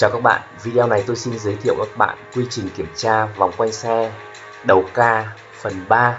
Chào các bạn, video này tôi xin giới thiệu các bạn quy trình kiểm tra vòng quanh xe đầu ca phần 3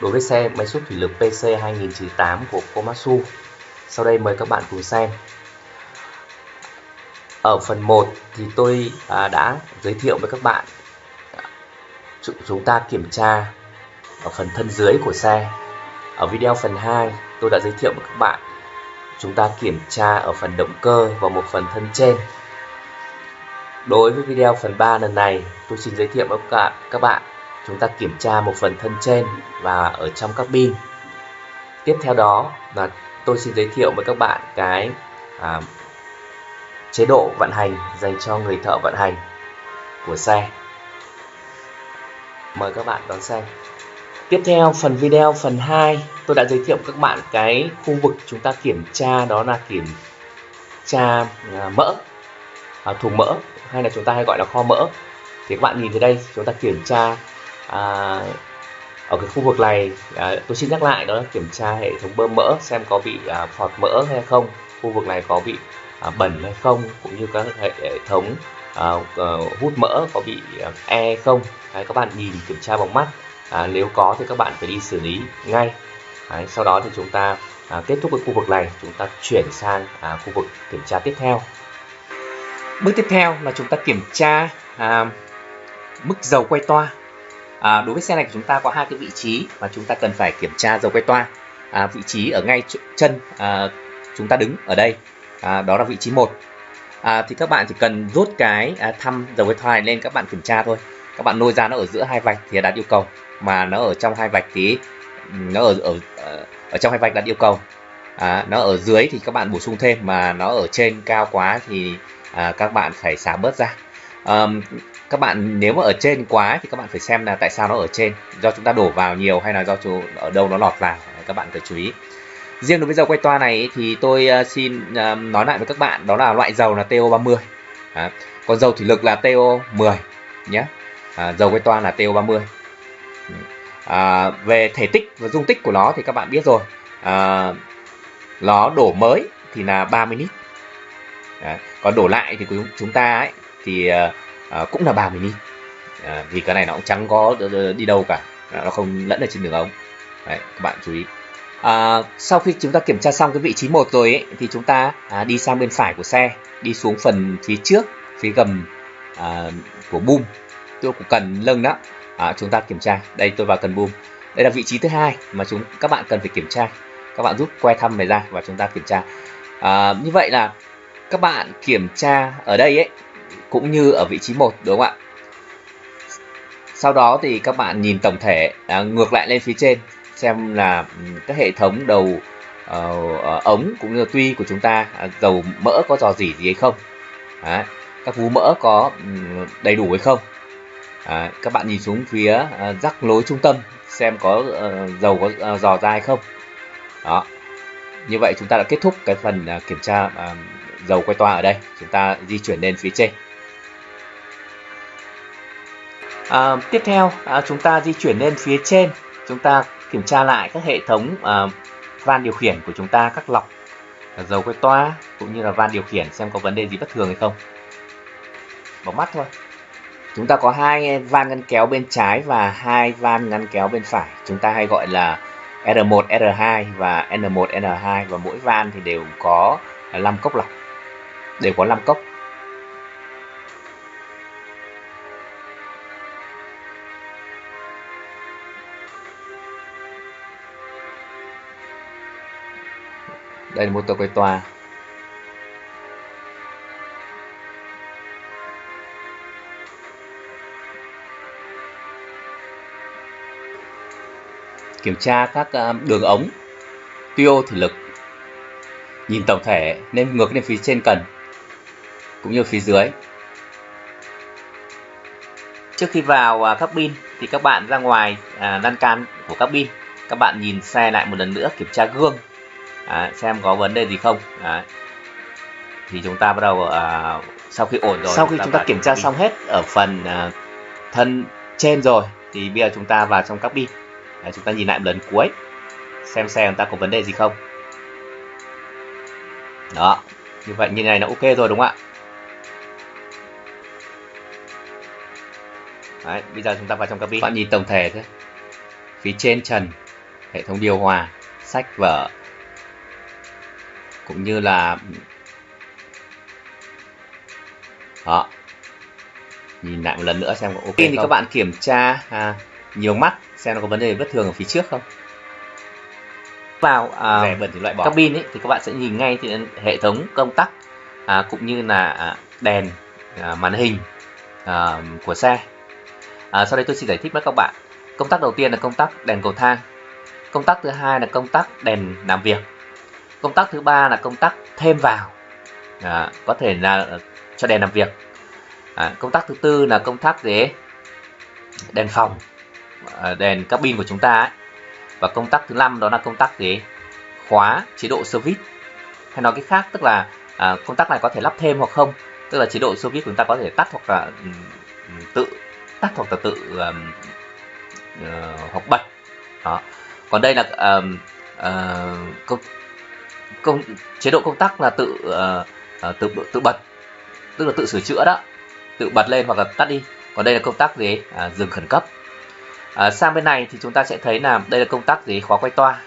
đối với xe máy xúc thủy lực PC 2008 của Komatsu. Sau đây mời các bạn cùng xem. Ở phần 1 thì tôi à, đã giới thiệu với các bạn chúng ta kiểm tra ở phần thân dưới của xe. Ở video phần 2 tôi đã giới thiệu với các bạn chúng ta kiểm tra ở phần động cơ và một phần thân trên Đối với video phần 3 lần này, tôi xin giới thiệu với các bạn, các bạn chúng ta kiểm tra một phần thân trên và ở trong các pin Tiếp theo đó là tôi xin giới thiệu với các bạn cái à, chế độ vận hành dành cho người thợ vận hành của xe. Mời các bạn đón xem. Tiếp theo phần video phần 2 tôi đã giới thiệu các bạn cái khu vực chúng ta kiểm tra đó là kiểm tra à, mỡ à, thùng mỡ hay là chúng ta hay gọi là kho mỡ. Thì các bạn nhìn thấy đây chúng ta kiểm tra à, ở cái khu vực này à, tôi xin nhắc lại đó là kiểm tra hệ thống bơm mỡ xem có bị à, phọt mỡ hay không khu vực này có bị à, bẩn hay không cũng như các hệ, hệ thống à, à, hút mỡ có bị à, e không. Đấy, các bạn nhìn kiểm tra bằng mắt à, nếu có thì các bạn phải đi xử lý ngay. Đấy, sau đó thì chúng ta à, kết thúc cái khu vực này chúng ta chuyển sang à, khu vực kiểm tra tiếp theo. Bước tiếp theo là chúng ta kiểm tra à, mức dầu quay toa. À, đối với xe này của chúng ta có hai cái vị trí mà chúng ta cần phải kiểm tra dầu quay toa. À, vị trí ở ngay chân à, chúng ta đứng ở đây, à, đó là vị trí 1. À, thì các bạn chỉ cần rút cái à, thăm dầu quay toa này lên các bạn kiểm tra thôi. Các bạn nôi ra nó ở giữa hai vạch thì đạt yêu cầu, mà nó ở trong hai vạch thì nó ở ở ở trong hai vạch đạt yêu cầu. À, nó ở dưới thì các bạn bổ sung thêm mà nó ở trên cao quá thì à, các bạn phải xả bớt ra. Um, các bạn nếu mà ở trên quá thì các bạn phải xem là tại sao nó ở trên. Do chúng ta đổ vào nhiều hay là do chủ, ở đâu nó lọt vào các bạn phải chú ý. Riêng đối với dầu quay toa này thì tôi ờ, xin nói lại với các bạn đó là loại dầu là TO30 à, còn dầu thủy lực là TO10 nhé. À, dầu quay toa là TO30 ừ. à, về thể tích và dung tích của nó thì các bạn biết rồi. Ờ, à, nó đổ mới thì là 30 lít. À, còn đổ lại thì chúng ta ấy, thì uh, cũng là 30 lít uh, vì cái này nó cũng chẳng có ờ, đi đâu cả. Nó không lẫn ở trên đường ống. Đấy, các bạn chú ý. À, sau khi chúng ta kiểm tra xong cái vị trí một rồi ấy, thì chúng ta à, đi sang bên phải của xe đi xuống phần phía trước phía gầm à, của boom tôi của cần lưng đó. À, chúng ta kiểm tra. Đây tôi vào cần boom đây là vị trí thứ hai mà chúng các bạn cần phải kiểm tra. Các bạn rút que thăm này ra và chúng ta kiểm tra. À, như vậy là các bạn kiểm tra ở đây ấy cũng như ở vị trí 1 đúng không ạ? Sau đó thì các bạn nhìn tổng thể à, ngược lại lên phía trên xem là ừ, các hệ thống đầu uh, ống cũng như tuy của chúng ta à, dầu mỡ có dò dỉ gì hay không? Đấy, các vú mỡ có ừ, đầy đủ hay không? À, các bạn nhìn xuống phía uh, rắc lối trung tâm xem có uh, dầu có uh, dò ra hay không? Đó như vậy chúng ta đã kết thúc cái phần uh, kiểm tra uh, dầu quay toa ở đây. Chúng ta di chuyển lên phía trên. À, tiếp theo à, chúng ta di chuyển lên phía trên. Chúng ta kiểm tra lại các hệ thống à, van điều khiển của chúng ta các lọc à, dầu quay toa cũng như là van điều khiển xem có vấn đề gì bất thường hay không. Bỏ mắt thôi. Chúng ta có hai van ngăn kéo bên trái và hai van ngăn kéo bên phải. Chúng ta hay gọi là R1, R2 và N1, N2 và mỗi van thì đều có à, 5 cốc lọc đều có 5 cốc. Đây là motor quay tòa. Kiểm tra các ờ, đường ống tuyô thủy lực. Nhìn tổng thể, nên ngược lên phía trên cần cũng như phía dưới. Trước khi vào à, cabin thì các bạn ra ngoài à, lan can của cabin. Các bạn nhìn xe lại một lần nữa kiểm tra gương. À, xem có vấn đề gì không. À, thì chúng ta bắt đầu à, sau khi ổn rồi sau khi chúng ta kiểm tra xong hết ở phần à, thân trên rồi thì bây giờ chúng ta vào trong cabin. À, chúng ta nhìn lại một lần cuối xem xe chúng ta có vấn đề gì không. Đó như vậy như này là ok rồi đúng không ạ Đấy, bây giờ chúng ta vào trong cabin bạn nhìn tổng thể thôi. Phía trên trần hệ thống điều hòa sách vở cũng như là đó. Nhìn lại một lần nữa xem có ok thì các bạn kiểm tra à, nhiều mắt xem nó có vấn đề bất thường ở phía trước không? Vào à, rẻ bẩn thì loại bỏ. cabin ấy thì các bạn sẽ nhìn ngay thì hệ thống công tắc à, cũng như là à, đèn à, màn hình à, của xe à, sau đây tôi xin giải thích với các bạn. Công tắc đầu tiên là công tắc đèn cầu thang. Công tắc thứ hai là công tắc đèn làm việc. Công tắc thứ ba là công tắc thêm vào. À, có thể là cho đèn làm việc. À, công tắc thứ tư là công tắc gì đèn phòng à, đèn cabin của chúng ta ấy. và công tắc thứ năm đó là công tắc gì khóa chế độ service. Hay nói cái khác tức là à, công tắc này có thể lắp thêm hoặc không. Tức là chế độ service chúng ta có thể tắt hoặc là ừ, ừ, tự tắt hoặc là tự um, uh, hoặc bật đó. Còn đây là um, uh, công, công chế độ công tắc là tự uh, tự tự bật tức là tự sửa chữa đó tự bật lên hoặc là tắt đi. Còn đây là công tắc gì? À, dừng khẩn cấp. À, sang bên này thì chúng ta sẽ thấy là đây là công tắc gì? Khóa quay toa.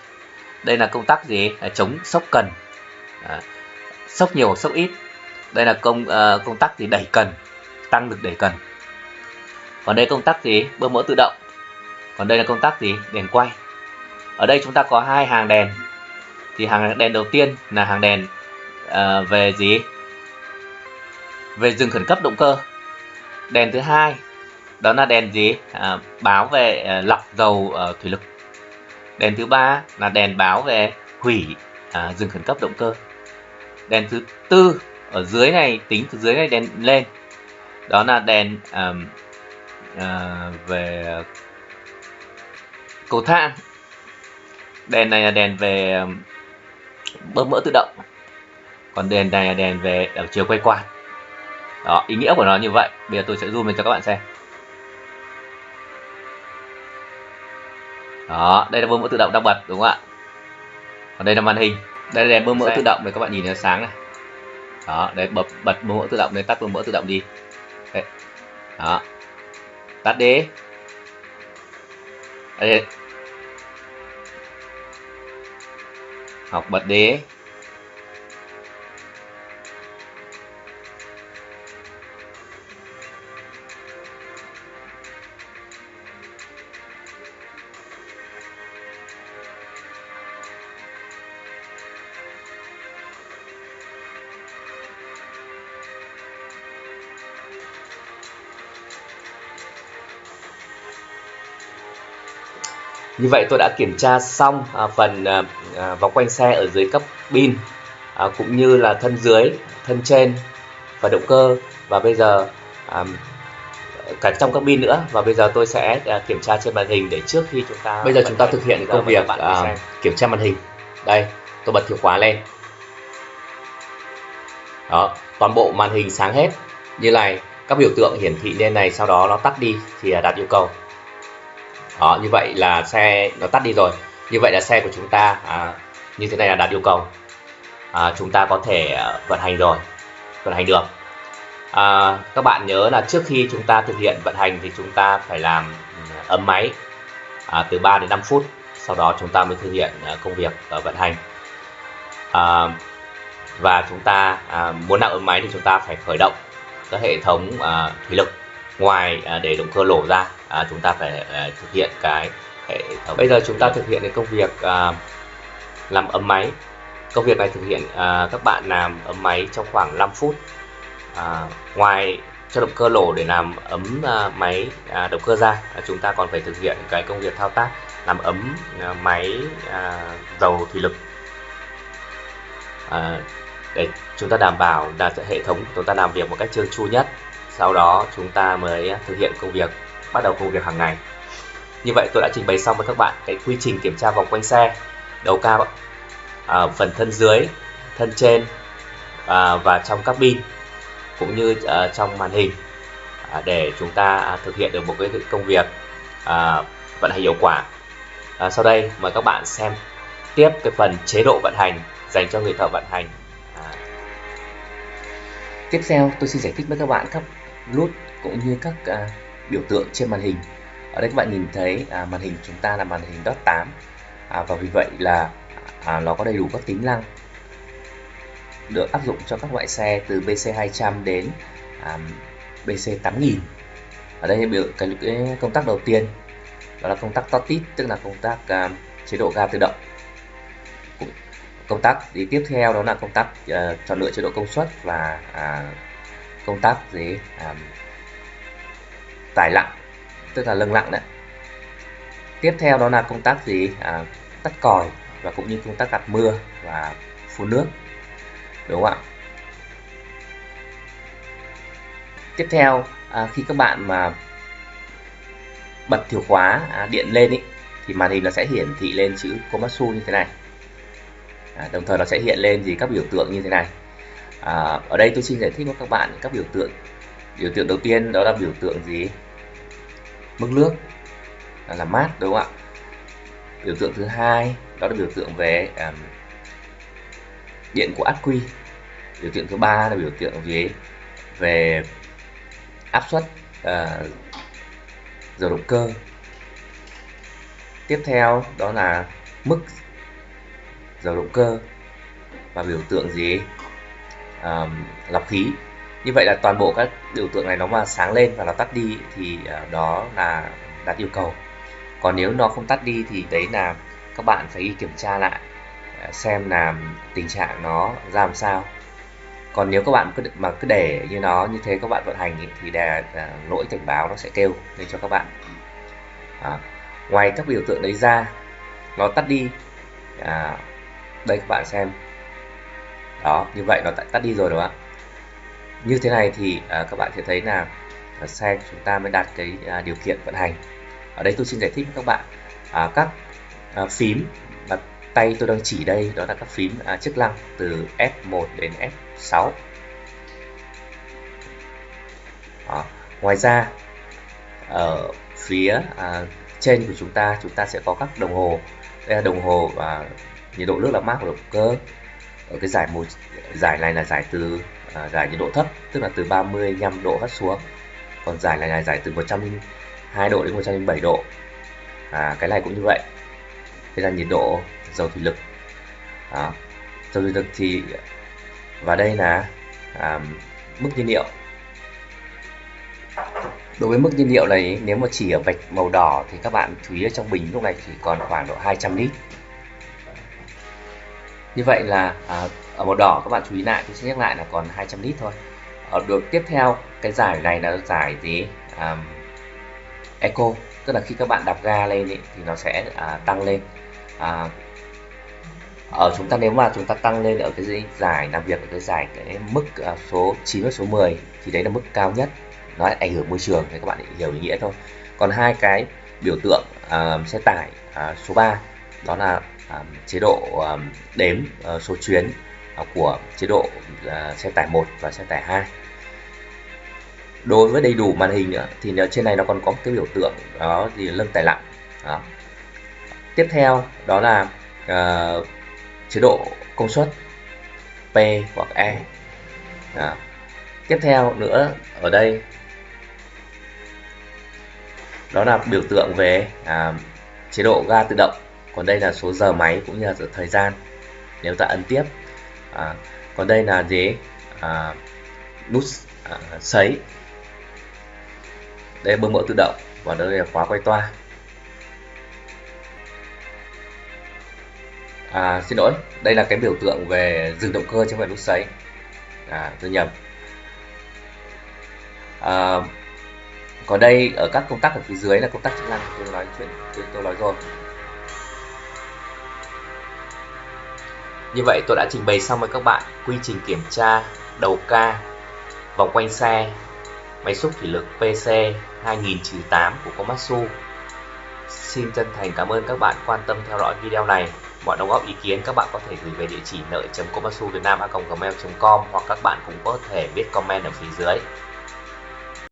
Đây là công tắc gì? À, chống sốc cần. À, sốc nhiều hoặc sốc ít. Đây là công uh, công tắc gì? Đẩy cần. Tăng lực đẩy cần còn đây công tắc gì? Bơm mỡ tự động. Còn đây là công tắc gì? Đèn quay. Ở đây chúng ta có hai hàng đèn. Thì hàng đèn đầu tiên là hàng đèn uh, về gì? Về dừng khẩn cấp động cơ. Đèn thứ hai đó là đèn gì? À, báo về à, lọc dầu uh, thủy lực. Đèn thứ ba là đèn báo về hủy à, dừng khẩn cấp động cơ. Đèn thứ tư ở dưới này tính từ dưới này đèn lên. Đó là đèn à, à, về cầu thang. Đèn này là đèn về bơm mỡ tự động. Còn đèn này là đèn về ở chiều quay quạt đó ý nghĩa của nó như vậy. Bây giờ tôi sẽ zoom lên cho các bạn xem. Đó đây là bơm mỡ tự động đang bật đúng không ạ? Còn đây là màn hình. Đây là đèn bơm mỡ tự động để các bạn nhìn nó sáng này. Đó đấy bật bật bơm mỡ tự động đây tắt bơm mỡ tự động đi. Đấy. đó tắt đi. Học bật đi. Như vậy tôi đã kiểm tra xong à, phần à, à, vòng quanh xe ở dưới cấp pin à, cũng như là thân dưới, thân trên và động cơ. Và bây giờ à, cả trong các pin nữa. Và bây giờ tôi sẽ à, kiểm tra trên màn hình để trước khi chúng ta bây giờ chúng ta thực hiện công việc à, kiểm tra màn hình. Đây tôi bật chìa khóa lên. Đó toàn bộ màn hình sáng hết. Như này các biểu tượng hiển thị lên này sau đó nó tắt đi thì đạt yêu cầu đó như vậy là xe nó tắt đi rồi. Như vậy là xe của chúng ta à, như thế này là đạt yêu cầu. À, chúng ta có thể à, vận hành rồi vận hành được. À, các bạn nhớ là trước khi chúng ta thực hiện vận hành thì chúng ta phải làm ừ, ấm máy à, từ 3 đến 5 phút. Sau đó chúng ta mới thực hiện à, công việc ở vận hành. À, và chúng ta à, muốn làm ấm máy thì chúng ta phải khởi động các hệ thống à, thủy lực ngoài à, để động cơ nổ ra à, chúng ta phải à, thực hiện cái hệ thống bây giờ chúng ta thực hiện cái công việc à, làm ấm máy. Công việc này thực hiện à, các bạn làm ấm máy trong khoảng 5 phút. À, ngoài cho động cơ nổ để làm ấm à, máy à, động cơ ra à, chúng ta còn phải thực hiện cái công việc thao tác làm ấm à, máy à, dầu thủy lực. À, để chúng ta đảm bảo là hệ thống chúng ta làm việc một cách trơn tru nhất sau đó chúng ta mới à, thực hiện công việc bắt đầu công việc hàng ngày. Như vậy tôi đã trình bày xong với các bạn cái quy trình kiểm tra vòng quanh xe đầu cao à, phần thân dưới thân trên à, và trong cabin cũng như à, trong màn hình à, để chúng ta à, thực hiện được một cái công việc à, vận hành hiệu quả. À, sau đây mời các bạn xem tiếp cái phần chế độ vận hành dành cho người thợ vận hành. À. tiếp theo tôi xin giải thích với các bạn các nút cũng như các à, biểu tượng trên màn hình. Ở đây các bạn nhìn thấy à, màn hình chúng ta là màn hình dot 8 à, và vì vậy là à, nó có đầy đủ các tính năng được áp dụng cho các loại xe từ BC200 đến à, BC8000 ở đây biểu cái, cái công tắc đầu tiên đó là công tắc totit tức là công tác à, chế độ ga tự động. Công tắc thì tiếp theo đó là công tắc uh, chọn lựa chế độ công suất và uh, công tác gì uh, tải lặng tức là lưng lặng đấy. Tiếp theo đó là công tác gì à, tắt còi và cũng như công tác gạt mưa và phun nước đúng không ạ? Tiếp theo à, khi các bạn mà bật chìa khóa à, điện lên ý, thì màn hình nó sẽ hiển thị lên chữ Komatsu như thế này. À, đồng thời nó sẽ hiện lên gì các biểu tượng như thế này à, ở đây tôi xin giải thích với các bạn các biểu tượng. Biểu tượng đầu tiên đó là biểu tượng gì? Mức nước. Là, là mát đúng không ạ? Biểu tượng thứ hai đó là biểu tượng về um, điện của ắc quy. Biểu tượng thứ ba là biểu tượng về về áp suất ờ, uh, dầu động cơ. Tiếp theo đó là mức dầu động cơ. Và biểu tượng gì? Um, lọc khí. Như vậy là toàn bộ các biểu tượng này nó mà sáng lên và nó tắt đi thì ờ, uh, đó là đạt yêu cầu. Còn nếu nó không tắt đi thì đấy là các bạn phải đi kiểm tra lại ờ, xem là tình trạng nó ra làm sao. Còn nếu các bạn cứ mà cứ để như nó như thế các bạn vận hành ý, thì đè uh, lỗi cảnh báo nó sẽ kêu lên cho các bạn. À, ngoài các biểu tượng đấy ra nó tắt đi à, đây các bạn xem đó như vậy nó tắt đi rồi đúng không ạ? Như thế này thì à, các bạn sẽ thấy là à, xe chúng ta mới đạt cái à, điều kiện vận hành. Ở đây tôi xin giải thích với các bạn à, các à, phím mà tay tôi đang chỉ đây đó là các phím à, chức năng từ F1 đến F6 đó. ngoài ra ở phía à, trên của chúng ta chúng ta sẽ có các đồng hồ đây là đồng hồ và nhiệt độ nước làm mát của động cơ ở cái giải màu giải này là giải từ à, giải nhiệt độ thấp tức là từ 35 độ hất xuống. Còn giải này là giải từ 102 độ đến 107 độ. À, cái này cũng như vậy. Đây là nhiệt độ dầu thủy lực. Đó. dầu thủy lực thì và đây là à, mức nhiên liệu. Đối với mức nhiên liệu này nếu mà chỉ ở vạch màu đỏ thì các bạn chú ý ở trong bình lúc này chỉ còn khoảng độ 200 lít như vậy là à, ở màu đỏ các bạn chú ý lại tôi sẽ nhắc lại là còn 200 lít thôi. Ở được tiếp theo cái giải này là giải gì? Um, eco tức là khi các bạn đạp ga lên ý, thì nó sẽ à, tăng lên. À, ở chúng ta nếu mà chúng ta tăng lên ở cái giải làm việc ở cái giải cái mức à, số 9 và số 10 thì đấy là mức cao nhất. Nó ảnh hưởng môi trường thì các bạn hiểu ý nghĩa thôi. Còn hai cái biểu tượng à, xe tải à, số 3 đó là chế độ đếm ờ, số chuyến ờ, của chế độ ờ, xe tải 1 và xe tải 2 đối với đầy đủ màn hình nữa thì trên này nó còn có cái biểu tượng đó thì lưng tải lặng đó. tiếp theo đó là uh, chế độ công suất P hoặc E đó. tiếp theo nữa ở đây đó là biểu tượng về uh, chế độ ga tự động còn đây là số giờ máy cũng như là thời gian nếu ta ấn tiếp. À, còn đây là gì? À, nút à, sấy. Đây bơm mỡ tự động và đây là khóa quay toa. À, xin lỗi đây là cái biểu tượng về dừng động cơ trong phải nút sấy. À, tôi nhầm. À, còn đây ở các công tắc ở phía dưới là công tắc chức năng tôi nói chuyện tôi, tôi nói rồi. Như vậy tôi đã trình bày xong với các bạn quy trình kiểm tra, đầu ca vòng quanh xe, máy xúc thủy lực PC 2000-8 của Komatsu Xin chân thành cảm ơn các bạn quan tâm theo dõi video này. Mọi đóng góp ý kiến các bạn có thể gửi về địa chỉ nợ.komatsuvietnam.gmail.com hoặc các bạn cũng có thể viết comment ở phía dưới.